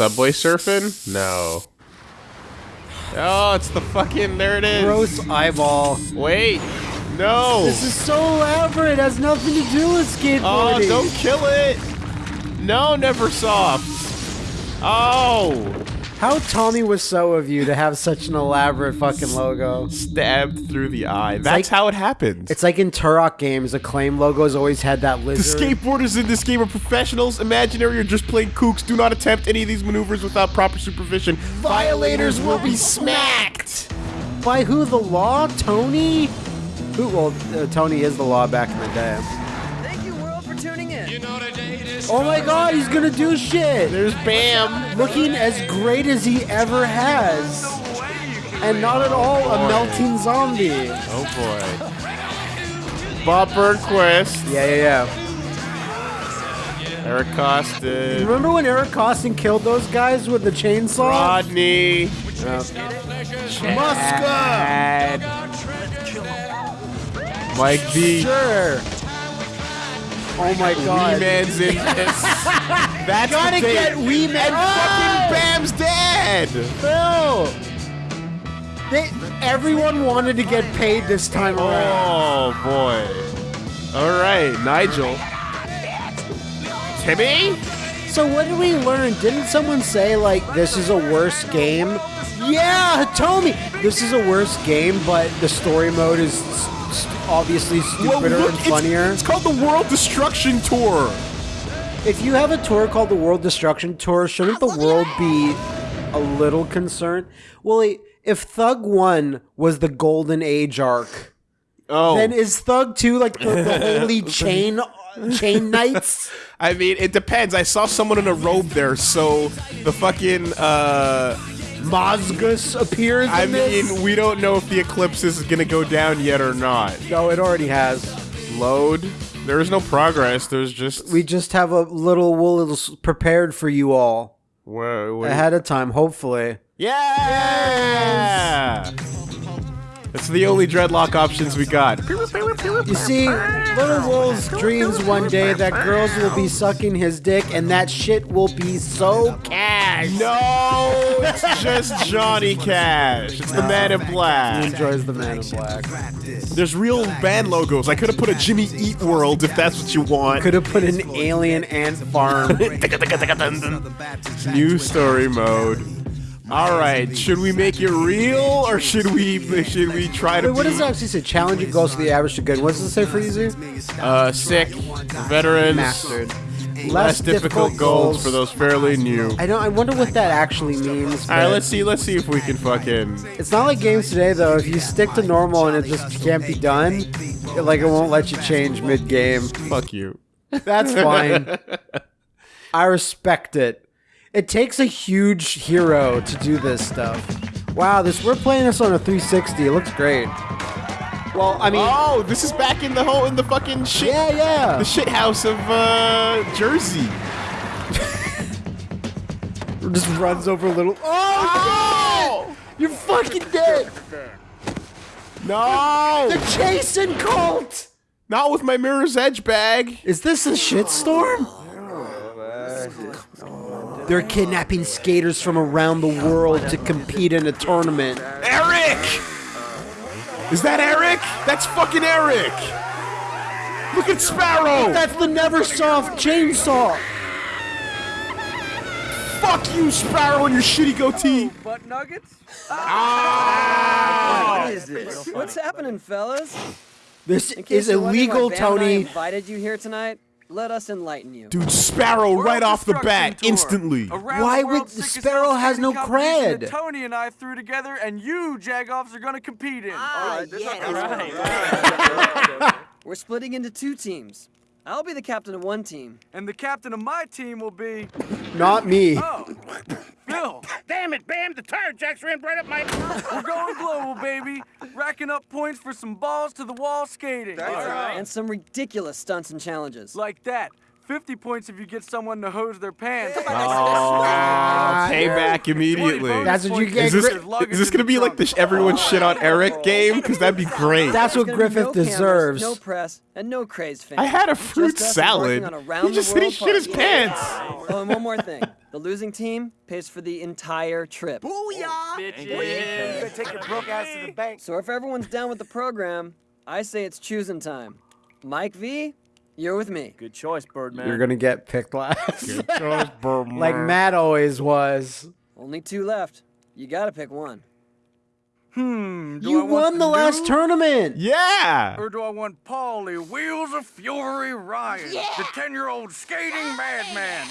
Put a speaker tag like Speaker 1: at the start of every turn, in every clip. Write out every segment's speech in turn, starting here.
Speaker 1: Subway surfing? No. Oh, it's the fucking. There it is.
Speaker 2: Gross eyeball.
Speaker 1: Wait. No.
Speaker 2: This is so elaborate. It has nothing to do with
Speaker 1: oh,
Speaker 2: skateboarding.
Speaker 1: Oh, don't kill it. No, Neversoft. Oh.
Speaker 2: How Tommy was so of you to have such an elaborate fucking logo.
Speaker 1: Stabbed through the eye. That's
Speaker 2: like-
Speaker 1: how it happened.
Speaker 2: It's like in Turok games, Acclaim logos always had that lizard.
Speaker 1: The skateboarders in this game are professionals, imaginary, or just plain kooks. Do not attempt any of these maneuvers without proper supervision. Violators will be smacked.
Speaker 2: By who? The law? Tony? Who? Well, uh, Tony is the law back in the day. Oh my god, he's gonna do shit!
Speaker 1: There's Bam.
Speaker 2: Looking as great as he ever has. And not at all a melting zombie.
Speaker 1: Oh boy. Bob Burnquist.
Speaker 2: Yeah, yeah, yeah.
Speaker 1: Eric Koston.
Speaker 2: Remember when Eric Koston killed those guys with the chainsaw?
Speaker 1: Rodney.
Speaker 2: Muska!
Speaker 1: Mike V.
Speaker 2: Sure. Oh my god.
Speaker 1: Wee Man's in this. That's
Speaker 2: Gotta get Wee Man.
Speaker 1: And fucking oh! Bam's dead.
Speaker 2: Phil! They, everyone wanted to get paid this time oh, around.
Speaker 1: Oh boy. All right, Nigel. Timmy.
Speaker 2: So what did we learn? Didn't someone say like this is a worse game? Yeah, Hitomi. This is a worse game, but the story mode is s- s- obviously stupider and
Speaker 1: it's-
Speaker 2: funnier.
Speaker 1: It's, called the World Destruction Tour.
Speaker 2: If you have a tour called the World Destruction Tour, shouldn't the world be a little concerned? Well, if Thug One was the Golden Age arc,
Speaker 1: Oh,
Speaker 2: then is Thug Two like the, the holy chain chain knights?
Speaker 1: I mean, it depends. I saw someone in a robe there, so the fucking. uh
Speaker 2: Mozgus appears. In
Speaker 1: I
Speaker 2: this?
Speaker 1: mean, we don't know if the eclipse is gonna go down yet or not.
Speaker 2: no, it already has.
Speaker 1: Load. There is no progress. There's just
Speaker 2: We just have a little wool s- prepared for you all
Speaker 1: Where, where-
Speaker 2: ahead of time, hopefully.
Speaker 1: Yeah. That's the only dreadlock options we got.
Speaker 2: You see, Little Wolves dreams one day that girls will be sucking his dick and that shit will be so cash.
Speaker 1: No, it's just Johnny Cash. It's the Man in Black.
Speaker 2: He enjoys the man in black.
Speaker 1: There's real band logos. I could have put a Jimmy Eat World if that's what you want.
Speaker 2: Could have put an alien ant farm.
Speaker 1: New story mode. All right, should we make it real or should we should we try to
Speaker 2: Wait, what does it actually say? Challenging goals for the average to good. What does it say for easy?
Speaker 1: uh, sick veterans?
Speaker 2: Mastered.
Speaker 1: Less difficult goals for those fairly new.
Speaker 2: I don't. I wonder what that actually means.
Speaker 1: All right, let's see. Let's see if we can fucking.
Speaker 2: It's not like games today though. If you stick to normal and it just can't be done, it, like it won't let you change mid game.
Speaker 1: Fuck you.
Speaker 2: That's fine. I respect it. It takes a huge hero to do this stuff. Wow, this we're playing this on a 360. It looks great. Well, I mean,
Speaker 1: Oh, this is back in the whole in the fucking shit.
Speaker 2: yeah, yeah.
Speaker 1: The shit house of uh, Jersey.
Speaker 2: just runs over a little. Oh,
Speaker 1: Oh!
Speaker 2: you're fucking dead.
Speaker 1: No!
Speaker 2: The Jason cult.
Speaker 1: Not with my Mirror's Edge bag.
Speaker 2: Is this a shitstorm? They're kidnapping skaters from around the world to compete in a tournament.
Speaker 1: Eric! Is that Eric? That's fucking Eric! Look at Sparrow!
Speaker 2: That's the Neversoft chainsaw.
Speaker 1: Fuck you, Sparrow, and your shitty goatee!
Speaker 3: Butt nuggets?
Speaker 1: Ah!
Speaker 3: What is this? What's happening, fellas?
Speaker 2: This is
Speaker 3: you're wondering
Speaker 2: illegal,
Speaker 3: why Bam and I
Speaker 2: Tony.
Speaker 3: invited you here tonight. Let us enlighten you.
Speaker 1: Dude, Sparrow right off the bat, instantly.
Speaker 2: Why would Sparrow has no cred?
Speaker 4: Tony and I threw together, and you Jagoffs are gonna compete in.
Speaker 3: Ah, yes. We're splitting into two teams. I'll be the captain of one team.
Speaker 4: And the captain of my team will be.
Speaker 2: Not me.
Speaker 4: Oh, Phil.
Speaker 5: Damn it, Bam! The tire jacks ran right up my.
Speaker 4: We're going global, baby. Racking up points for some balls to the wall skating.
Speaker 3: That's right, And some ridiculous stunts and challenges.
Speaker 4: Like that. 50 points if you get someone to hose their pants.
Speaker 1: Oh, payback immediately.
Speaker 2: That's what you get.
Speaker 1: Is this, is this gonna be like the everyone shit on Eric game? Because that'd be great.
Speaker 2: That's what
Speaker 3: There's gonna be
Speaker 2: Griffith
Speaker 3: no cameras,
Speaker 2: deserves.
Speaker 3: No press and no craze fans.
Speaker 1: I had a fruit
Speaker 3: Just
Speaker 1: salad.
Speaker 3: on a
Speaker 1: He just said he
Speaker 3: world
Speaker 1: shit his
Speaker 3: party.
Speaker 1: pants.
Speaker 3: Oh, and one more thing. The losing team pays for the entire trip.
Speaker 5: You better take your broke ass to the bank.
Speaker 3: So if everyone's down with the program, I say it's choosing time. Mike V, you're with me.
Speaker 4: Good choice, Birdman.
Speaker 2: You're gonna get picked last, Good choice, Birdman. like Matt always was.
Speaker 3: Only two left. You gotta pick one.
Speaker 4: Hmm. Do I
Speaker 2: You
Speaker 4: want
Speaker 2: won the last tournament.
Speaker 1: Yeah.
Speaker 4: Or do I want Paulie Wheels of Fury Ryan, the 10-year-old skating madman?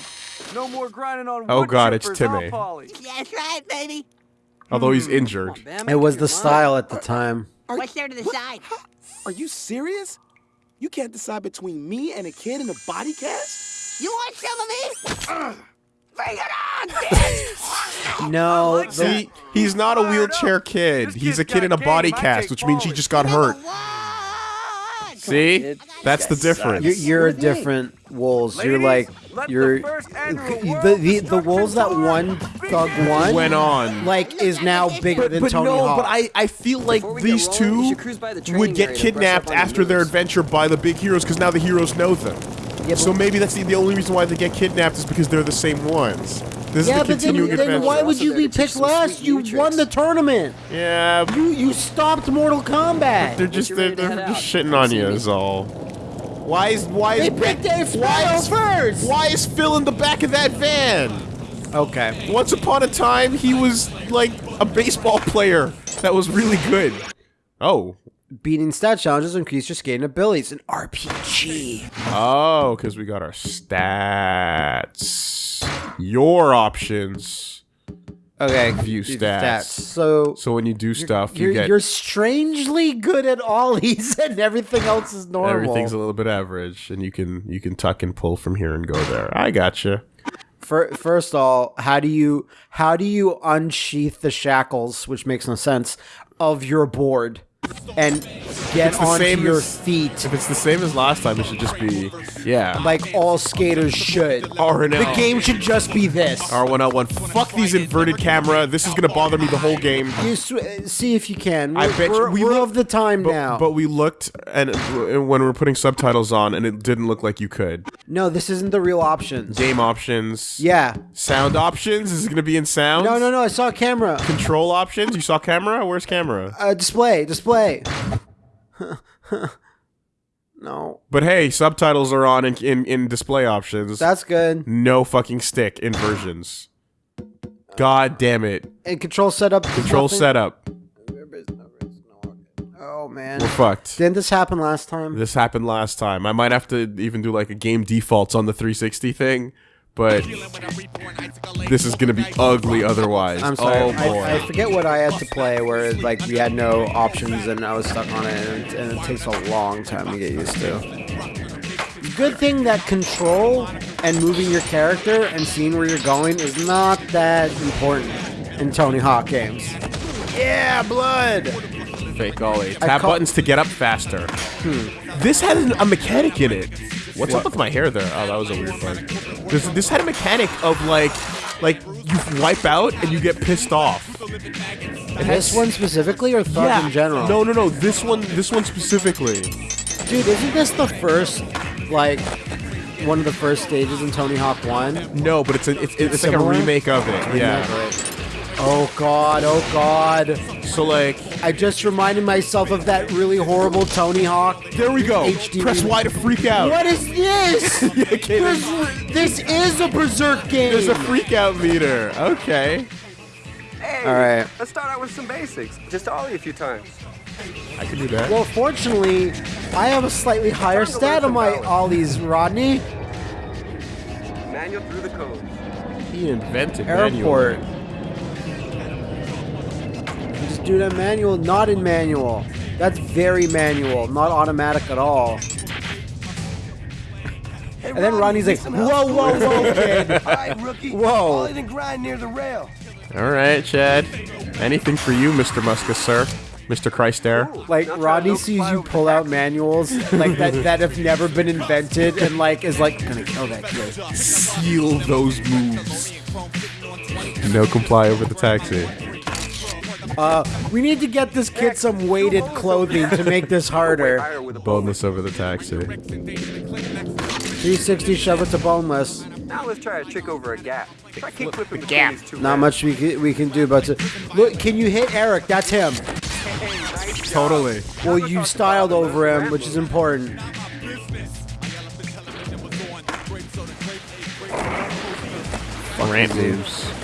Speaker 4: No more grinding on
Speaker 1: Oh, God, it's
Speaker 4: chippers, huh,
Speaker 1: Timmy.
Speaker 4: Paulie?
Speaker 6: That's right, baby.
Speaker 1: Although he's injured.
Speaker 3: on,
Speaker 2: It was the style at the time.
Speaker 6: What's there to the side?
Speaker 7: Are you serious? You can't decide between me and a kid in a body cast?
Speaker 6: You want some of me? Bring it on!
Speaker 2: No,
Speaker 4: like
Speaker 2: the-
Speaker 1: See, he's not a wheelchair kid.
Speaker 4: This
Speaker 1: He's a kid in a body cast, which means he just got hurt.
Speaker 6: What?
Speaker 1: See? That's the difference.
Speaker 2: you're, you're a different wolves. you're like
Speaker 4: the
Speaker 2: you're
Speaker 4: first annual
Speaker 2: the the, the wolves that
Speaker 4: Tour
Speaker 2: won Thug one
Speaker 1: Went on.
Speaker 2: like is now bigger than
Speaker 1: but
Speaker 2: Tony
Speaker 1: no,
Speaker 2: Hawk.
Speaker 1: but I, I feel like
Speaker 3: Before we get
Speaker 1: these
Speaker 3: rolling,
Speaker 1: two
Speaker 3: should cruise by the
Speaker 1: would get
Speaker 3: area to brush
Speaker 1: kidnapped
Speaker 3: up on your
Speaker 1: after their adventure by the big heroes because now the heroes know them.
Speaker 2: Yeah,
Speaker 1: so maybe that's the, the only reason why they get kidnapped is because they're the same ones. This
Speaker 2: yeah,
Speaker 1: is the
Speaker 2: but then,
Speaker 1: continuing
Speaker 2: then
Speaker 1: adventure.
Speaker 2: why would you be picked last? You
Speaker 3: new
Speaker 2: won the tournament.
Speaker 1: yeah,
Speaker 2: You you stopped Mortal Kombat.
Speaker 1: they're just they're, they're just shitting on you
Speaker 3: see me.
Speaker 1: is all. Why is why is
Speaker 2: They picked Dave
Speaker 1: why is,
Speaker 2: first.
Speaker 1: Why is Phil in the back of that van?
Speaker 2: Okay.
Speaker 1: Once upon a time, he was like a baseball player that was really good. Oh,
Speaker 2: Beating stat challenges increase your skating abilities. An RPG.
Speaker 1: Oh, because we got our stats. Your options.
Speaker 2: Okay.
Speaker 1: View
Speaker 2: do
Speaker 1: stats.
Speaker 2: So
Speaker 1: So when you do stuff, you
Speaker 2: you're,
Speaker 1: get
Speaker 2: you're strangely good at ollies and everything else is normal.
Speaker 1: everything's a little bit average, and you can you can tuck and pull from here and go there. I gotcha.
Speaker 2: Fir- First of all, how do you how do you unsheath the shackles, which makes no sense, of your board and get onto
Speaker 1: same
Speaker 2: your
Speaker 1: as-
Speaker 2: feet
Speaker 1: If it's the same as last time, it should just be yeah.
Speaker 2: like all skaters should?
Speaker 1: R and L.
Speaker 2: The game should just be this.
Speaker 1: R1L1. Fuck these inverted camera. This is gonna bother me the whole game.
Speaker 2: You sw- see if you can. We're,
Speaker 1: bet you-
Speaker 2: we're,
Speaker 1: we
Speaker 2: we're of the time
Speaker 1: But,
Speaker 2: now.
Speaker 1: but we looked and and when we were putting subtitles on, and it didn't look like you could.
Speaker 2: no, this isn't the real options.
Speaker 1: Game options.
Speaker 2: Yeah.
Speaker 1: Sound options. Is it gonna be in sound?
Speaker 2: No, no, no. I saw a camera.
Speaker 1: Control options. You saw camera. Where's camera?
Speaker 2: Uh, display, display. no,
Speaker 1: But hey, subtitles are on in, in, in display options.
Speaker 2: that's good.
Speaker 1: no fucking stick inversions. God damn it.
Speaker 2: And control setup.
Speaker 1: Control
Speaker 2: nothing-
Speaker 1: setup.
Speaker 2: Oh man.
Speaker 1: We're fucked.
Speaker 2: Didn't this happen last time?
Speaker 1: This happened last time. I might have to even do like a game defaults on the 360 thing, but this is gonna be ugly otherwise.
Speaker 2: I'm sorry.
Speaker 1: Oh boy.
Speaker 2: I, I forget what I had to play where like we had no options and I was stuck on it and, and it takes a long time to get used to. Good thing that control and moving your character and seeing where you're going is not that important in Tony Hawk games.
Speaker 1: yeah, blood. Fake ollie. Tap buttons to get up faster. Hmm. This had an- a mechanic in it. What's up with my hair there? Oh, that was a weird bug. This, this had a mechanic of like, like you wipe out and you get pissed off.
Speaker 2: This one specifically or Thug in general?
Speaker 1: No, no, no. This one, this one specifically.
Speaker 2: Dude, isn't this the first, like, one of the first stages in Tony Hawk 1?
Speaker 1: No, but it's a, it's, it's like a remake of it. Yeah.
Speaker 2: Oh god, oh god.
Speaker 1: So like,
Speaker 2: I just reminded myself of that really horrible Tony Hawk.
Speaker 1: there we go.
Speaker 2: HD
Speaker 1: Press Y to freak out.
Speaker 2: What is this?
Speaker 1: okay, there's,
Speaker 2: There's- this is a Berserk game.
Speaker 1: there's a freak out meter. Okay.
Speaker 4: Hey,
Speaker 2: All right.
Speaker 4: let's start out with some basics. Just ollie a few times.
Speaker 1: I can do that.
Speaker 2: well, fortunately, I have a slightly higher stat on my
Speaker 4: some
Speaker 2: ollies, Rodney.
Speaker 4: Manual through the code.
Speaker 1: he invented manual.
Speaker 2: Airport. You Just do that manual, not in manual. That's very manual, not automatic at all.
Speaker 7: Hey,
Speaker 2: And then
Speaker 7: Ronnie,
Speaker 2: Ronnie's like,
Speaker 7: some
Speaker 2: whoa, whoa, whoa, kid.
Speaker 7: All right, rookie.
Speaker 2: Whoa.
Speaker 7: All in and grind near the rail.
Speaker 1: All right, Chad. Anything for you, Mr. Muscus, sir. Mr. Christ Air.
Speaker 2: Like Rodney sees you pull out manuals like that that have never been invented and like is like gonna kill that kid.
Speaker 1: Seal those moves. No comply over the taxi.
Speaker 2: Uh, we need to get this kid some weighted clothing to make this harder.
Speaker 1: Boneless over the taxi.
Speaker 2: 360 shove it to boneless.
Speaker 8: Now let's try a trick over a gap. Try kick flipping between these two
Speaker 2: Not much we can, we can do but to look. Can you hit Eric? That's him.
Speaker 1: Totally.
Speaker 2: Well, you styled over him, which is important.
Speaker 1: Ramp moves.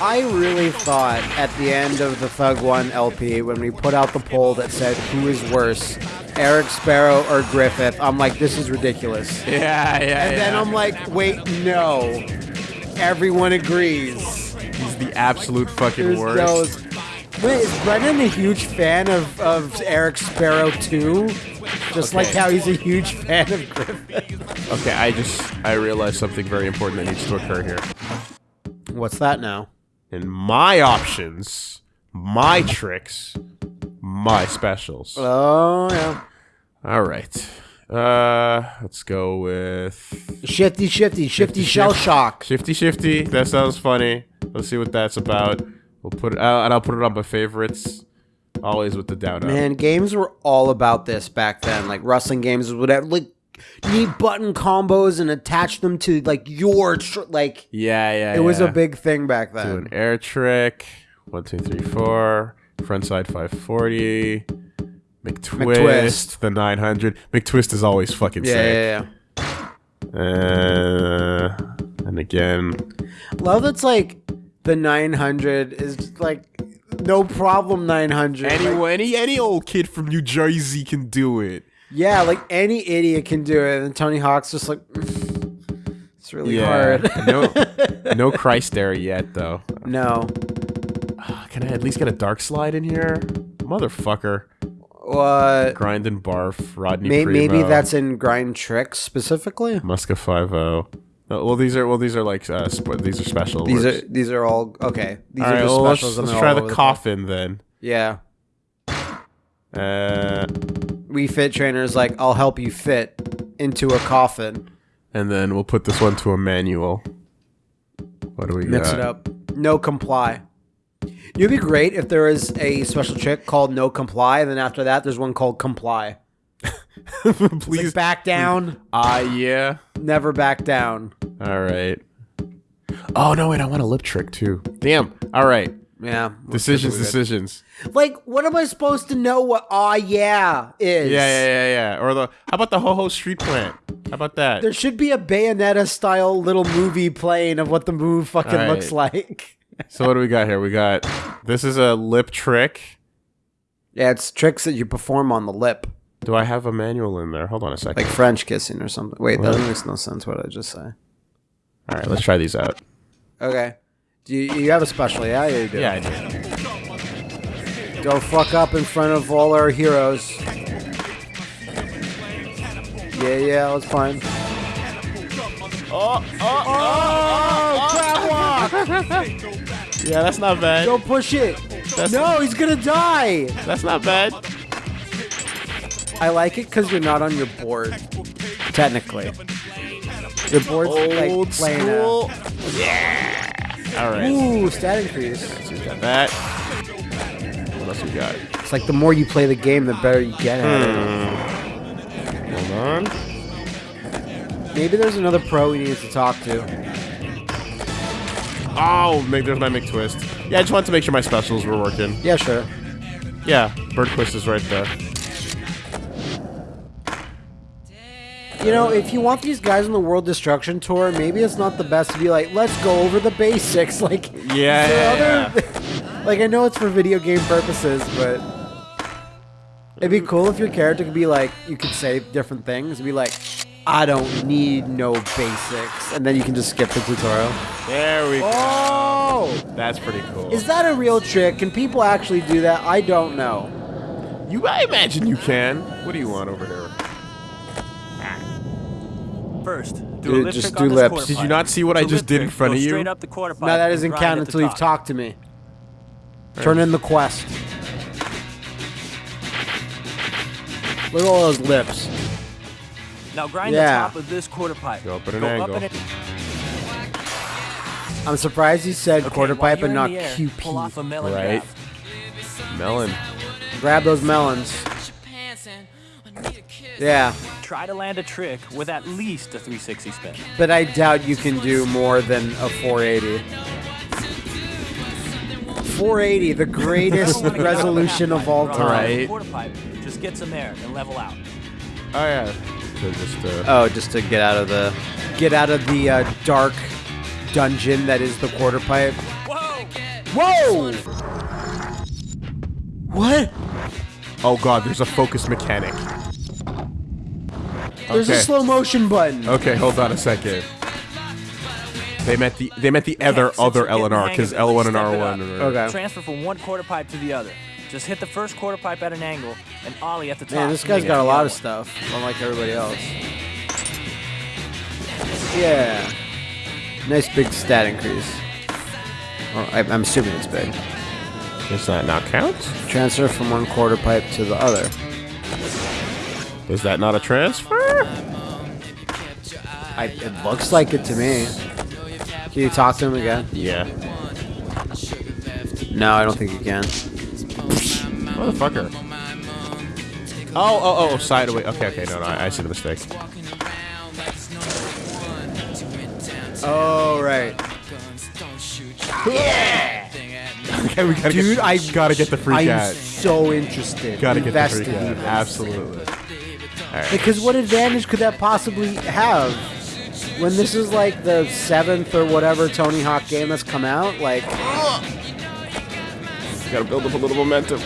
Speaker 2: I really thought at the end of the Thug One LP when we put out the poll that said who is worse, Eric Sparrow or Griffith. I'm like, this is ridiculous.
Speaker 1: Yeah, yeah,
Speaker 2: And then I'm like, wait, no. Everyone agrees.
Speaker 1: He's the absolute fucking
Speaker 2: There's
Speaker 1: worst.
Speaker 2: no- Wait, is Brennan a huge fan of, of Eric Sparrow too? Just like how he's a huge fan of Griffith.
Speaker 1: Okay, I just I realized something very important that needs to occur here.
Speaker 2: What's that now?
Speaker 1: In my options, my tricks, my specials.
Speaker 2: Oh yeah.
Speaker 1: All right. Uh, let's go with
Speaker 2: Shifty, shifty, shifty shell
Speaker 1: shift.
Speaker 2: shock.
Speaker 1: Shifty Shifty. That sounds funny. Let's see what that's about. We'll put it out, and I'll put it on my favorites. Always with the down up.
Speaker 2: Man, games were all about this back then. Like wrestling games, whatever. Like need button combos and attach them to like your tr- like.
Speaker 1: Yeah, yeah.
Speaker 2: It was a big thing back then.
Speaker 1: Do an air trick. One, two, three, four. Frontside 540. McTwist.
Speaker 2: McTwist.
Speaker 1: The 900. McTwist is always fucking
Speaker 2: Yeah,
Speaker 1: sick.
Speaker 2: yeah,
Speaker 1: Uh, and again.
Speaker 2: Love that's like the 900 is like no problem 900.
Speaker 1: any
Speaker 2: Like,
Speaker 1: any any old kid from New Jersey can do it.
Speaker 2: Yeah, like any idiot can do it. And Tony Hawk's just like it's really hard.
Speaker 1: no, no Christ Air yet though.
Speaker 2: no.
Speaker 1: Can I at least get a dark slide in here, motherfucker?
Speaker 2: What?
Speaker 1: Grind and barf, Rodney.
Speaker 2: May- maybe that's in grind tricks specifically.
Speaker 1: Muska Five O. well, these are well, these are like uh, sp- these are special.
Speaker 2: These
Speaker 1: works.
Speaker 2: are these are all okay. These
Speaker 1: All
Speaker 2: are
Speaker 1: right,
Speaker 2: the
Speaker 1: well, let's, let's try the coffin then.
Speaker 2: Yeah.
Speaker 1: Uh,
Speaker 2: We fit trainers like I'll help you fit into a coffin.
Speaker 1: and then we'll put this one to a manual. What do we
Speaker 2: Mix
Speaker 1: got?
Speaker 2: it up. No comply. It'd be great if there is a special trick called no comply, and then after that there's one called comply.
Speaker 1: Please.
Speaker 2: Like back down,
Speaker 1: Ah, yeah.
Speaker 2: never back down.
Speaker 1: All right. Oh no! Wait, I want a lip trick too. Damn. All right.
Speaker 2: Yeah.
Speaker 1: Decisions. Decisions.
Speaker 2: Like, what am I supposed to know what ah yeah is?
Speaker 1: Yeah, yeah, yeah, yeah. Or the how about the ho ho street plant? How about that?
Speaker 2: There should be a Bayonetta style little movie playing of what the move fucking
Speaker 1: All right.
Speaker 2: looks like.
Speaker 1: So what do we got here? We got this is a lip trick.
Speaker 2: Yeah, it's tricks that you perform on the lip.
Speaker 1: Do I have a manual in there? Hold on a second.
Speaker 2: Like French kissing or something. Wait, that makes no sense what I just say.
Speaker 1: All right, let's try these out.
Speaker 2: Okay. Do you, you have a special, yeah? Yeah, you do.
Speaker 1: Yeah, I do.
Speaker 2: Go fuck up in front of all our heroes. Yeah, yeah, that's fine.
Speaker 1: Oh oh oh, oh, oh, oh,
Speaker 2: crab walk!
Speaker 1: Yeah, that's not bad.
Speaker 2: Don't push it!
Speaker 1: That's,
Speaker 2: No, he's gonna die!
Speaker 1: that's not bad.
Speaker 2: I like it because you're not on your board. Technically. Your board's like
Speaker 1: Old
Speaker 2: playing
Speaker 1: school. Yeah. All right.
Speaker 2: Ooh, stat increase.
Speaker 1: So we got that. What else we got?
Speaker 2: It's like the more you play the game, the better you get at
Speaker 1: Hmm. Hold on.
Speaker 2: Maybe there's another pro we need to talk to.
Speaker 1: Oh, make, there's my McTwist. Yeah, I just wanted to make sure my specials were working.
Speaker 2: Yeah, sure.
Speaker 1: Yeah, Bird Twist is right there.
Speaker 2: You know, if you want these guys on the World Destruction Tour, maybe it's not the best to be like, let's go over the basics. Like,
Speaker 1: Yeah,
Speaker 2: is there
Speaker 1: yeah,
Speaker 2: like I know it's for video game purposes, but it'd be cool if your character could be like, you could say different things be like, I don't need no basics, and then you can just skip the tutorial.
Speaker 1: There we go.
Speaker 2: Oh,
Speaker 1: That's pretty cool.
Speaker 2: is that a real trick? Can people actually do that? I don't know.
Speaker 1: you? I imagine you can. What do you want over here?
Speaker 5: first.
Speaker 2: Dude, just do lips.
Speaker 1: Did you not see what I just did in front of you?
Speaker 5: Up the
Speaker 2: no, that doesn't count until you've talked to me. Turn in the quest. Look at all those lips.
Speaker 9: Now grind
Speaker 2: yeah.
Speaker 9: the top of this quarter pipe.
Speaker 1: Go up at an
Speaker 9: Go
Speaker 1: angle.
Speaker 2: I'm surprised you said
Speaker 9: okay,
Speaker 2: quarter pipe and not
Speaker 9: air,
Speaker 2: QP.
Speaker 9: A melon
Speaker 1: right. Melon.
Speaker 2: Grab those melons. Yeah.
Speaker 9: Try to land a trick with at least a 360 spin.
Speaker 2: but I doubt you can do more than a 480. 480, the greatest resolution of all time.
Speaker 1: Right.
Speaker 9: Quarter pipe. Just get some air and level out.
Speaker 1: Oh yeah. So just uh,
Speaker 2: Oh, just to get out of the get out of the uh, dark dungeon that is the quarter pipe. Whoa! Whoa! What?
Speaker 1: oh god, there's a focus mechanic.
Speaker 2: There's
Speaker 1: Okay.
Speaker 2: a slow motion button.
Speaker 1: Okay, hold on a second. They meant the they meant the other
Speaker 9: since
Speaker 1: other
Speaker 9: you're getting
Speaker 1: LNR because L1 and
Speaker 9: step
Speaker 1: R1.
Speaker 2: Okay.
Speaker 9: Transfer from one quarter pipe to the other. Just hit the first quarter pipe at an angle and ollie at the top.
Speaker 2: Man, this guy's got a lot of stuff, unlike everybody else. Yeah. Nice big stat increase. Or I, I'm assuming it's big.
Speaker 1: Does that not count?
Speaker 2: Transfer from one quarter pipe to the other.
Speaker 1: Is that not a transfer?
Speaker 2: I, it looks like it to me. Can you talk to him again?
Speaker 1: Yeah.
Speaker 2: No, I don't think you can.
Speaker 1: Motherfucker. Oh, oh, oh, side away. Okay, okay, no, no, I, I see the mistake.
Speaker 2: Oh, right. Yeah!
Speaker 1: Okay, we gotta
Speaker 2: Dude,
Speaker 1: get,
Speaker 2: I
Speaker 1: gotta get the freak
Speaker 2: I'm
Speaker 1: out.
Speaker 2: so interested.
Speaker 1: Gotta get the
Speaker 2: invested
Speaker 1: freak out.
Speaker 2: Even.
Speaker 1: Absolutely.
Speaker 2: Because what advantage could that possibly have? When this is like the seventh or whatever Tony Hawk game that's come out, like
Speaker 1: Gotta build up a little momentum.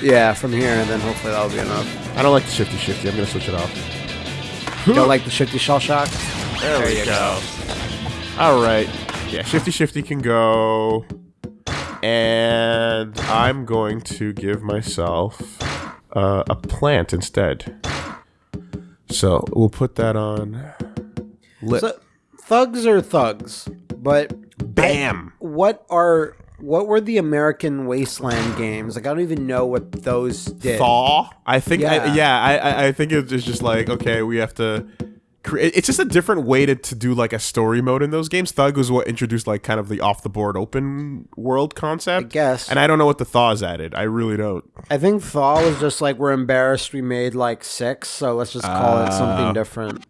Speaker 2: yeah, from here and then hopefully that'll be enough.
Speaker 1: I don't like the shifty shifty. I'm gonna switch it off.
Speaker 2: You don't like the shifty shell shock?
Speaker 1: There, we go. All right. Yeah, shifty shifty can go. And I'm going to give myself uh, a plant instead. So we'll put that on. Lip.
Speaker 2: So, thugs are thugs, but
Speaker 1: Bam.
Speaker 2: what are what were the American Wasteland games? Like I don't even know what those did.
Speaker 1: Thaw. I think. I,
Speaker 2: Yeah.
Speaker 1: yeah. I, I. I think it's just like okay, we have to. It's just a different way to, to do like a story mode in those games. Thug was what introduced like kind of the off the board open world concept.
Speaker 2: I guess.
Speaker 1: And I don't know what the thaws added. I really don't.
Speaker 2: I think Thaw was just like we're embarrassed we made like six, so let's just call it
Speaker 1: Ah.
Speaker 2: something different.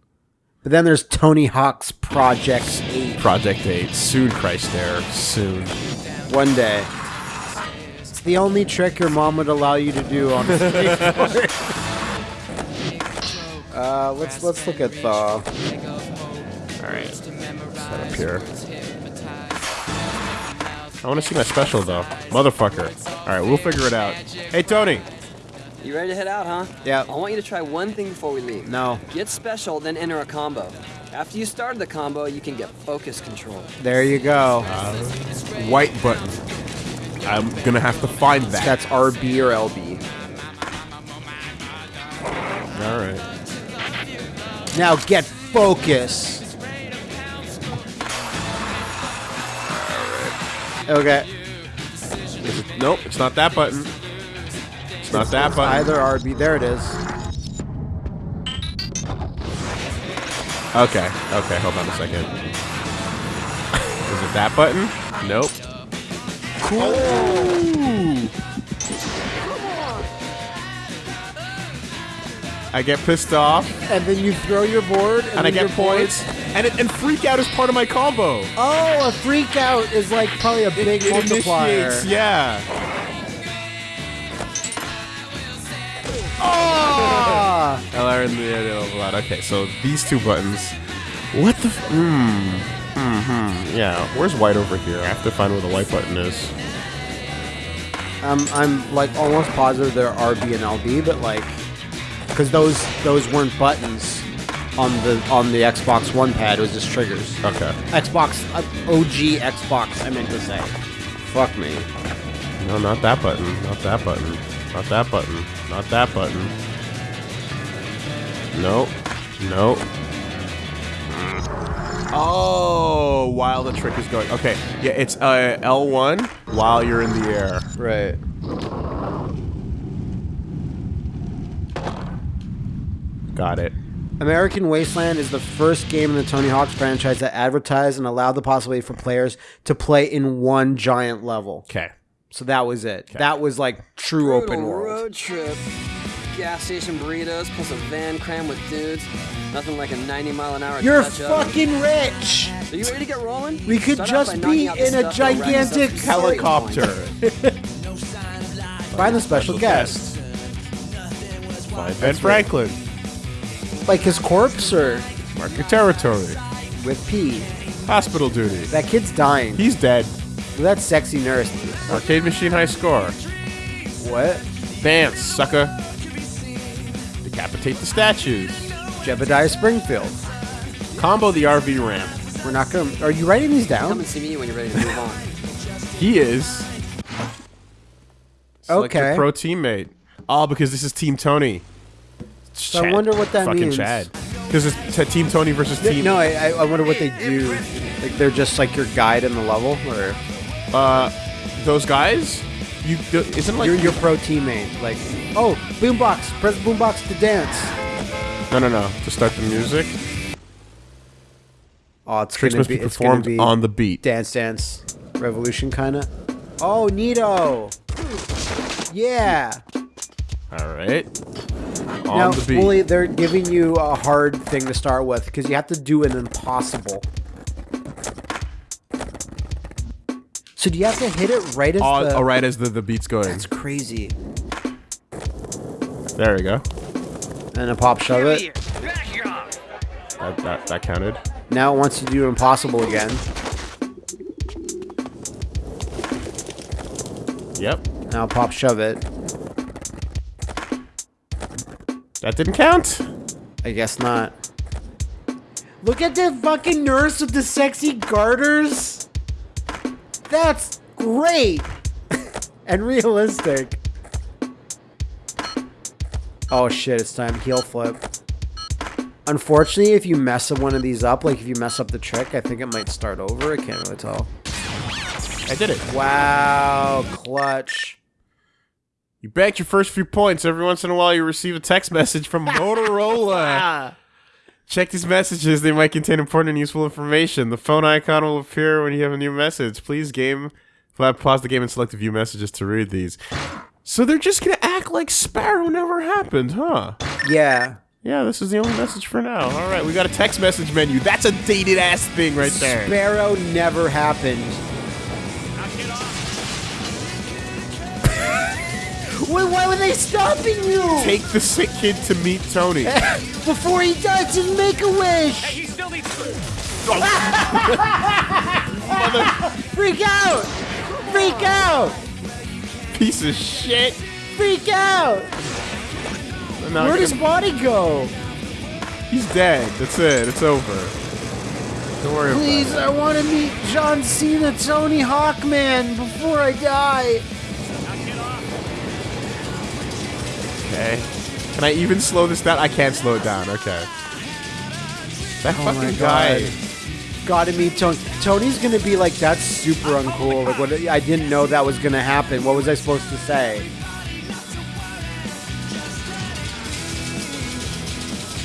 Speaker 2: But then there's Tony Hawk's Project Eight.
Speaker 1: Project 8. Soon, Christ Air. Soon.
Speaker 2: One day. It's the only trick your mom would allow you to do on a skateboard. Uh, let's let's look at the.
Speaker 1: Alright. Set up here. I want to see my special, though. Motherfucker. Alright, we'll figure it out. Hey, Tony.
Speaker 3: You ready to head out, huh?
Speaker 2: Yeah.
Speaker 3: I want you to try one thing before we leave.
Speaker 2: No.
Speaker 3: Get special, then enter a combo. After you start the combo, you can get focus control.
Speaker 2: There you go.
Speaker 1: White button. I'm gonna have to find that.
Speaker 2: That's RB or LB.
Speaker 1: Alright.
Speaker 2: Now get focus. Okay.
Speaker 1: It- Nope, it's not that button. It's not that button.
Speaker 2: Either RB. There it is.
Speaker 1: Okay, okay, hold on a second. Is it that button? Nope. Cool. I get pissed off,
Speaker 2: And then you throw your board, and,
Speaker 1: and I get
Speaker 2: board-
Speaker 1: points, and it, and freak out is part of my combo.
Speaker 2: Oh, a freak out is like probably a big
Speaker 1: it
Speaker 2: multiplier.
Speaker 1: initiates, yeah.
Speaker 2: Ah!
Speaker 1: I learned the idea of a lot. Okay, so these two buttons. What the? F- hmm. Hmm. Yeah. Where's white over here? I have to find where the white button is.
Speaker 2: I'm I'm like almost positive they're RB and LB, but like because those those weren't buttons on the on the Xbox One pad. It was just triggers.
Speaker 1: Okay.
Speaker 2: Xbox uh, OG Xbox. I meant to say. Fuck me.
Speaker 1: No, not that button. Not that button. Not that button. Not that button. Nope. Nope. Oh, while the trick is going. Okay, yeah, it's uh, L1 while you're in the air.
Speaker 2: Right.
Speaker 1: Got it.
Speaker 2: American Wasteland is the first game in the Tony Hawk's franchise that advertised and allowed the possibility for players to play in one giant level.
Speaker 1: Okay.
Speaker 2: So that was it. That was like true open world.
Speaker 3: road trip. Gas station burritos plus a van crammed with dudes. Nothing like a 90 mile an hour
Speaker 2: You're
Speaker 3: touch oven.
Speaker 2: fucking rich.
Speaker 3: Are you ready to get rolling?
Speaker 2: We could
Speaker 3: Start
Speaker 2: just be in a
Speaker 3: stuff that'll rack us up
Speaker 2: gigantic
Speaker 1: Helicopter.
Speaker 2: Find the special guest.
Speaker 1: Find Ben Franklin.
Speaker 2: Like his corpse or
Speaker 1: Mark your territory.
Speaker 2: with P.
Speaker 1: Hospital duty.
Speaker 2: That kid's dying.
Speaker 1: He's dead.
Speaker 2: That sexy nurse.
Speaker 1: Arcade machine high score.
Speaker 2: What?
Speaker 1: Dance, sucker. Decapitate the statues.
Speaker 2: Jebediah Springfield.
Speaker 1: Combo the RV ramp.
Speaker 2: We're not gonna. Are you writing these
Speaker 3: Come
Speaker 2: down?
Speaker 3: and see me when you're ready to move on.
Speaker 1: He is. Select your
Speaker 2: Okay.
Speaker 1: pro teammate. All because this is Team Tony.
Speaker 2: So I wonder what that
Speaker 1: fucking
Speaker 2: means.
Speaker 1: Chad. Because it's t- Team Tony versus Team.
Speaker 2: No, I, I I wonder what they do. Like they're just like your guide in the level, or
Speaker 1: Uh, those guys. You do- isn't like
Speaker 2: you're your pro teammate. Like, oh, boombox, press boombox to dance.
Speaker 1: no no no to start the music.
Speaker 2: Oh, it's
Speaker 1: Tricks
Speaker 2: gonna
Speaker 1: must
Speaker 2: be,
Speaker 1: be
Speaker 2: it's gonna
Speaker 1: performed
Speaker 2: be
Speaker 1: on the beat.
Speaker 2: Dance Dance Revolution, kind of. Oh, Nito. Yeah.
Speaker 1: All right. On
Speaker 2: now,
Speaker 1: the beat.
Speaker 2: Wooly, they're giving you a hard thing to start with because you have to do an impossible. So do you have to hit it right as
Speaker 1: all,
Speaker 2: the?
Speaker 1: all right as the, the beat's going.
Speaker 2: That's crazy.
Speaker 1: There we go.
Speaker 2: And a pop shove it.
Speaker 1: That, that, that counted.
Speaker 2: Now it wants you to do impossible again.
Speaker 1: Yep.
Speaker 2: Now pop shove it.
Speaker 1: That didn't count.
Speaker 2: I guess not. Look at the fucking nurse with the sexy garters. That's great and realistic. Oh shit, it's time heel flip. Unfortunately, if you mess one of these up, like if you mess up the trick, I think it might start over. I can't really tell.
Speaker 1: I did it.
Speaker 2: Wow, clutch.
Speaker 1: You banked your first few points. Every once in a while, you receive a text message from Motorola. Ah. Check these messages. They might contain important and useful information. The phone icon will appear when you have a new message. Please game, pause the game and select view messages to read these. So they're just gonna act like Sparrow never happened, huh?
Speaker 2: Yeah.
Speaker 1: Yeah, this is the only message for now. All right, we got a text message menu. That's a dated ass thing right there.
Speaker 2: Sparrow never happened. Wait, why were they stopping you?
Speaker 1: Take the sick kid to meet Tony.
Speaker 2: Before he dies and make a wish!
Speaker 6: He still needs
Speaker 2: Freak out! Freak out!
Speaker 1: Piece of shit.
Speaker 2: Freak out! Where'd
Speaker 1: I
Speaker 2: his body go?
Speaker 1: He's dead. That's it. It's over. Don't worry
Speaker 2: Please,
Speaker 1: about
Speaker 2: I want to meet John Cena, Tony Hawkman before I die.
Speaker 1: Okay. Can I even slow this down? I can't slow it down. Okay. That
Speaker 2: Oh my
Speaker 1: fucking guy.
Speaker 2: God. Gotta meet Tony. Tony's gonna be like, that's super uncool. Like, what? I didn't know that was gonna happen. What was I supposed to say?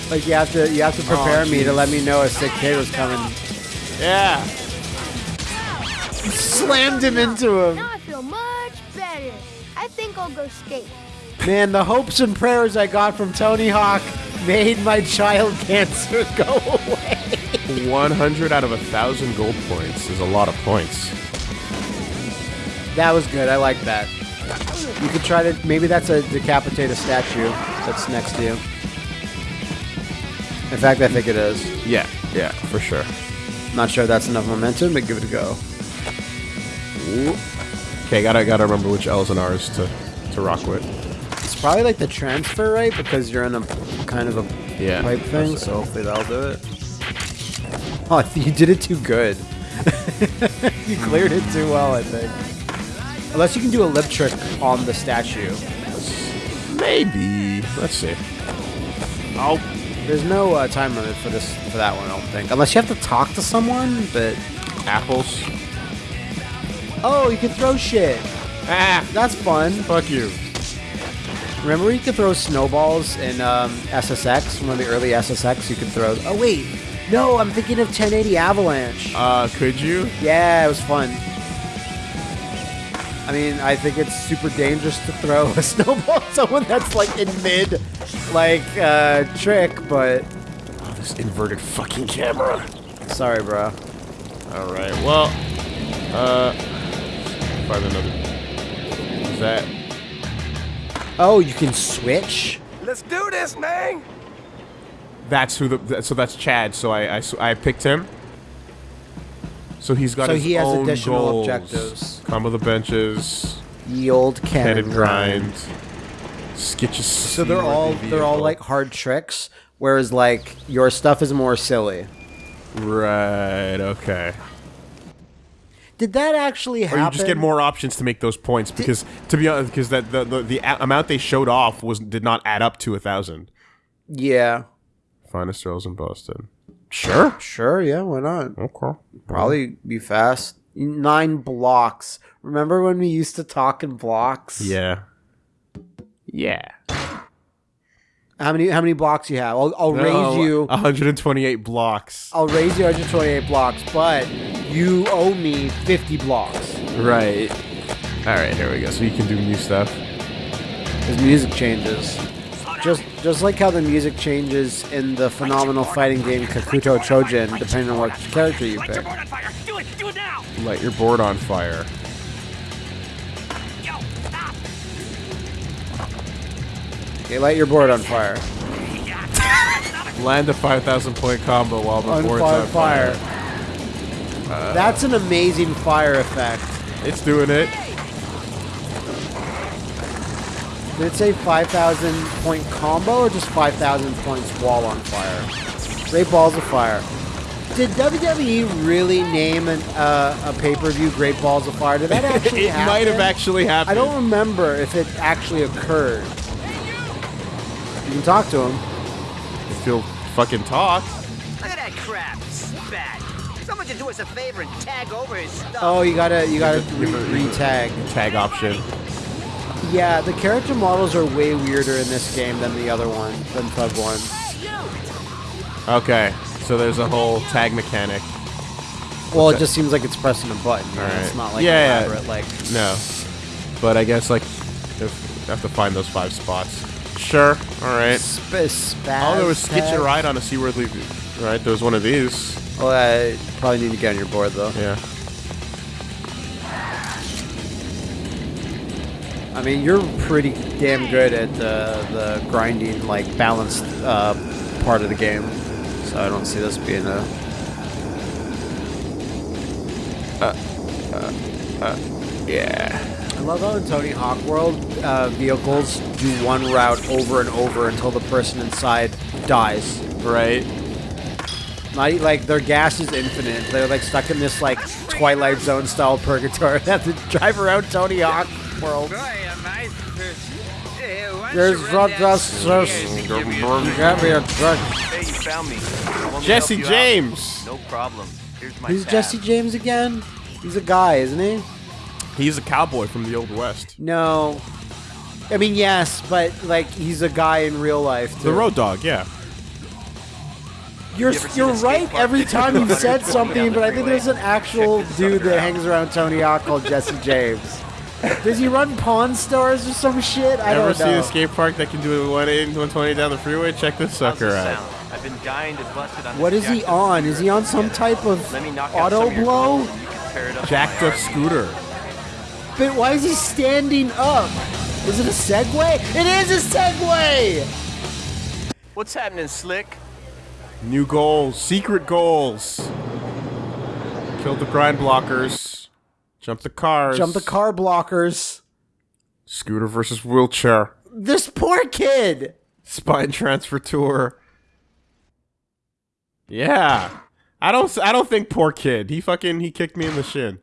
Speaker 2: Like, you have to, you have to oh, prepare me to let me know a sick kid was coming.
Speaker 1: Yeah.
Speaker 2: Slammed him into him.
Speaker 10: Now I feel much better. I think I'll go skate.
Speaker 2: Man, the hopes and prayers I got from Tony Hawk made my child cancer go away.
Speaker 1: 100 out of a thousand gold points is a lot of points.
Speaker 2: That was good. I like that. You could try to. Maybe that's a decapitated statue that's next to you. In fact, I think it is.
Speaker 1: Yeah. Yeah, for sure.
Speaker 2: Not sure if that's enough momentum, but give it a go.
Speaker 1: Okay, gotta gotta remember which L's and R's to to rock with.
Speaker 2: Probably like the transfer rate because you're in a kind of a
Speaker 1: Yeah,
Speaker 2: pipe thing, so hopefully that'll do it. Oh, you did it too good. you cleared it too well, I think. Unless you can do a lip trick on the statue.
Speaker 1: Maybe. Let's see.
Speaker 2: Oh, there's no uh, time limit for this for that one. I don't think, unless you have to talk to someone. But
Speaker 1: Apples.
Speaker 2: oh, you can throw shit.
Speaker 1: Ah,
Speaker 2: That's fun.
Speaker 1: fuck you.
Speaker 2: Remember you could throw snowballs in um, SSX? One of the early SSX you could throw. Oh wait, no, I'm thinking of 1080 Avalanche.
Speaker 1: Uh, could you?
Speaker 2: Yeah, it was fun. I mean, I think it's super dangerous to throw a snowball at someone that's like in mid, like uh, trick. But
Speaker 1: Oh, this inverted fucking camera.
Speaker 2: sorry, bro.
Speaker 1: All right. Well, uh, find another. Is that?
Speaker 2: Oh, you can switch.
Speaker 4: Let's do this, man.
Speaker 1: That's who the. So that's Chad. So I I picked him. So he's got
Speaker 2: So
Speaker 1: his
Speaker 2: he has
Speaker 1: own
Speaker 2: additional
Speaker 1: goals.
Speaker 2: objectives.
Speaker 1: Combo the benches,
Speaker 2: Ye old cannon
Speaker 1: headed grind, sketches.
Speaker 2: So they're all they're all like hard tricks, whereas like your stuff is more silly.
Speaker 1: Right. Okay.
Speaker 2: Did that actually happen?
Speaker 1: Or you just get more options to make those points because, to be honest, because that the, the the amount they showed off was did not add up to a thousand.
Speaker 2: Yeah.
Speaker 1: Finest throws in Boston. Sure.
Speaker 2: Sure. Yeah. Why not?
Speaker 1: Okay.
Speaker 2: Probably be fast. Nine blocks. Remember when we used to talk in blocks?
Speaker 1: Yeah. Yeah.
Speaker 2: How many how many blocks you have? I'll, I'll raise oh, you.
Speaker 1: 128 blocks.
Speaker 2: I'll raise you 128 blocks, but you owe me 50 blocks.
Speaker 1: Right. All right. Here we go. So you can do new stuff.
Speaker 2: His music changes. Just just like how the music changes in the phenomenal fighting game Kakuto Chojin, depending on what character you pick.
Speaker 6: Do it! Do it now!
Speaker 1: Light your board on fire.
Speaker 2: Okay, light your board on fire.
Speaker 1: Land a 5,000 point combo while the
Speaker 2: On
Speaker 1: board's
Speaker 2: fire,
Speaker 1: on fire.
Speaker 2: fire. That's an amazing fire effect.
Speaker 1: It's doing it.
Speaker 2: Did it say 5,000 point combo or just 5,000 points while on fire? Great Balls of Fire. Did WWE really name an, uh, a pay-per-view Great Balls of Fire? Did that actually
Speaker 1: it
Speaker 2: happen?
Speaker 1: might have actually happened.
Speaker 2: I don't remember if it actually occurred. You can talk to him.
Speaker 1: If you'll fucking talk.
Speaker 6: Look at that crap! Spat! Someone should do us a favor and tag over his stuff.
Speaker 2: Oh, you gotta you gotta re-
Speaker 1: give it-
Speaker 2: re-tag.
Speaker 1: Tag option.
Speaker 2: Yeah, the character models are way weirder in this game than the other one, than Thug One.
Speaker 1: Okay. So there's a whole tag mechanic.
Speaker 2: Well, it just seems like it's pressing a button. you know,
Speaker 1: All right.
Speaker 2: It's not like
Speaker 1: Yeah, yeah.
Speaker 2: Like
Speaker 1: No. But I guess like if I have to find those five spots. Sure. All right.
Speaker 2: sp- spaz
Speaker 1: Oh, there was Sketch
Speaker 2: tag.
Speaker 1: a Ride on a Seaworthy. Right. There was one of these.
Speaker 2: Oh, I probably need to get on your board though.
Speaker 1: Yeah.
Speaker 2: I mean, you're pretty damn good at the the grinding, like balanced uh, part of the game. So I don't see this being a.
Speaker 1: Uh, uh, yeah.
Speaker 2: I love how in Tony Hawk World, uh, vehicles do one route over and over until the person inside dies.
Speaker 1: Right.
Speaker 2: Not like their gas is infinite. They're like stuck in this like Twilight Zone style purgatory. They have to drive around Tony Hawk World. There's drug dusters. Grab me a drug.
Speaker 8: Hey, you found me. Want me
Speaker 1: Jesse
Speaker 8: help you out?
Speaker 1: James.
Speaker 8: No problem. Here's my
Speaker 2: Who's
Speaker 8: tab.
Speaker 2: Jesse James again? He's a guy, isn't he?
Speaker 1: He's a cowboy from the old west.
Speaker 2: No. I mean, yes, but like he's a guy in real life. Too.
Speaker 1: The road dog. Yeah.
Speaker 2: You're
Speaker 8: you
Speaker 2: you're right every time you
Speaker 8: 120
Speaker 2: said something, but I think there's an actual dude that
Speaker 8: out.
Speaker 2: hangs around Tony Hawk called Jesse James. Does he run Pawn Stars or some shit? I
Speaker 1: Ever
Speaker 2: don't
Speaker 1: seen
Speaker 2: know.
Speaker 1: a skate park that can do a 180 and 120 down the freeway? Check this sucker out.
Speaker 8: sound? I've been dying to bust it on
Speaker 2: What
Speaker 8: this
Speaker 2: is he on? Is he on some type of
Speaker 8: Let me knock
Speaker 2: auto
Speaker 8: some
Speaker 2: blow?
Speaker 8: clothes and you can pair it up with
Speaker 1: Jacked up
Speaker 8: RV.
Speaker 1: scooter.
Speaker 2: But why is he standing up? Is it a Segway? It is a Segway!
Speaker 8: What's happening, Slick?
Speaker 1: New goals. Secret goals. Killed the grind blockers. Jump the cars.
Speaker 2: Jump the car blockers.
Speaker 1: Scooter versus wheelchair.
Speaker 2: This poor kid.
Speaker 1: Spine transfer tour. Yeah. I don't. I don't think poor kid. He fucking. He kicked me in the shin.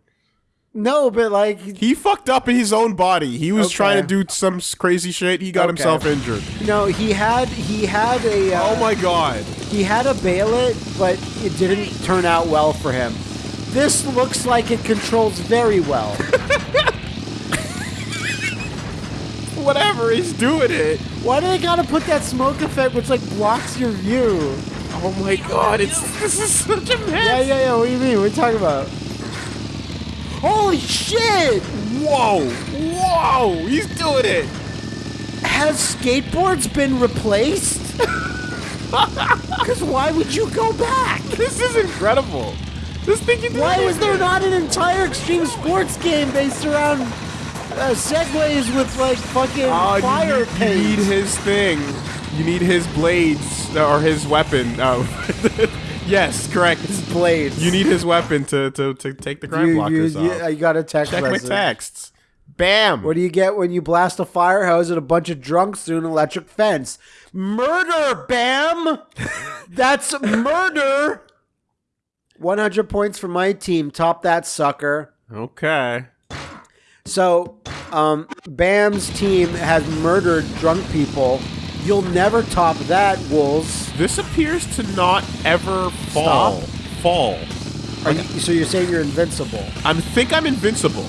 Speaker 2: No, but like
Speaker 1: He fucked up in his own body. He was
Speaker 2: Okay.
Speaker 1: trying to do some crazy shit. He got
Speaker 2: Okay.
Speaker 1: himself injured.
Speaker 2: no, he had he had a uh,
Speaker 1: Oh my god.
Speaker 2: he had a bail it, but it didn't turn out well for him. This looks like it controls very well.
Speaker 1: Whatever, he's doing it.
Speaker 2: Why do they gotta put that smoke effect which like blocks your view?
Speaker 1: Oh my god, it's this is such a mess.
Speaker 2: Yeah, yeah, yeah. What do you mean? What are you talking about? Holy shit!
Speaker 1: Whoa, whoa, he's doing it.
Speaker 2: Has skateboards been replaced? Because why would you go back?
Speaker 1: This is incredible. This thing do
Speaker 2: Why was there not an entire extreme sports game based around uh, segways with like fucking
Speaker 1: Oh,
Speaker 2: fire
Speaker 1: need-
Speaker 2: paint?
Speaker 1: You need his thing. You need his blades uh, or his weapon. Oh, yes, correct.
Speaker 2: His blades.
Speaker 1: You need his weapon to to, to take the crime
Speaker 2: you,
Speaker 1: blockers
Speaker 2: you,
Speaker 1: off.
Speaker 2: you, got a text
Speaker 1: Check my texts. Bam.
Speaker 2: What do you get when you blast a fire hose at a bunch of drunks through an electric fence? Murder, bam! That's murder! 100 points for my team. Top that sucker.
Speaker 1: okay.
Speaker 2: So, um, Bam's team has murdered drunk people. You'll never top that, Wolves.
Speaker 1: This appears to not ever fall.
Speaker 2: Stop.
Speaker 1: Fall.
Speaker 2: Are you, so you're saying you're invincible?
Speaker 1: I think I'm invincible.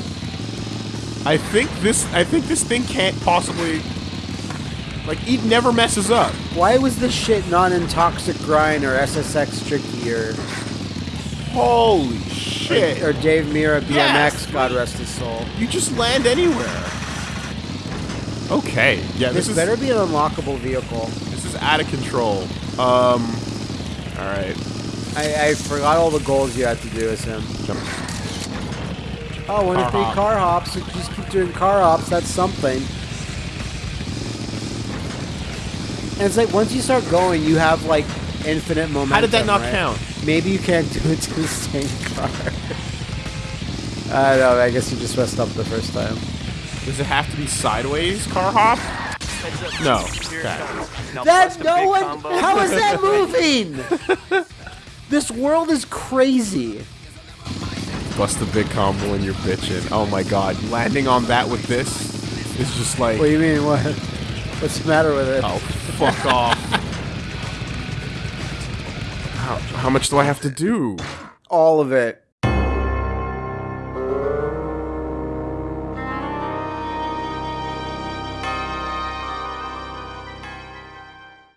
Speaker 1: I think this. I think this thing can't possibly. Like, it never messes up.
Speaker 2: Why was this shit not in Toxic Grind or SSX Tricky or,
Speaker 1: Holy shit!
Speaker 2: or Dave Mirra BMX,
Speaker 1: Yes.
Speaker 2: God rest his soul?
Speaker 1: You just land anywhere. Okay. Yeah,
Speaker 2: This,
Speaker 1: this, is
Speaker 2: better be an unlockable vehicle.
Speaker 1: this is out of control. Um. All right.
Speaker 2: I, I forgot all the goals you had to do as him.
Speaker 1: Jump.
Speaker 2: Oh, one of
Speaker 1: Car
Speaker 2: three
Speaker 1: hop.
Speaker 2: car hops. Just keep doing car hops, that's something. And it's like once you start going, you have like infinite momentum.
Speaker 1: How did that not
Speaker 2: right?
Speaker 1: count?
Speaker 2: Maybe you can't do it to the same car. I don't know. I guess you just messed up the first time.
Speaker 1: Does it have to be sideways car hop? No. Okay.
Speaker 2: That no one. How is that moving? this world is crazy.
Speaker 1: Bust the big combo and you're bitching. Oh my god. Landing on that with this is just like.
Speaker 2: What do you mean? What? What's the matter with it?
Speaker 1: Oh, fuck off. How, how much do I have to do?
Speaker 2: All of it.